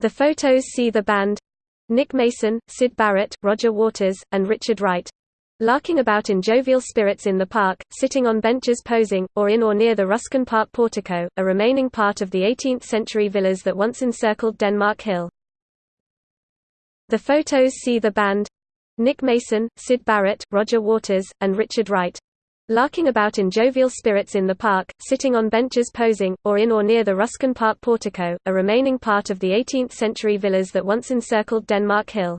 The photos see the band Nick Mason, Syd Barrett, Roger Waters, and Richard Wright larking about in jovial spirits in the park, sitting on benches posing, or in or near the Ruskin Park portico, a remaining part of the 18th-century villas that once encircled Denmark Hill. The photos see the band Nick Mason, Syd Barrett, Roger Waters, and Richard Wright larking about in jovial spirits in the park, sitting on benches posing, or in or near the Ruskin Park portico, a remaining part of the 18th-century villas that once encircled Denmark Hill.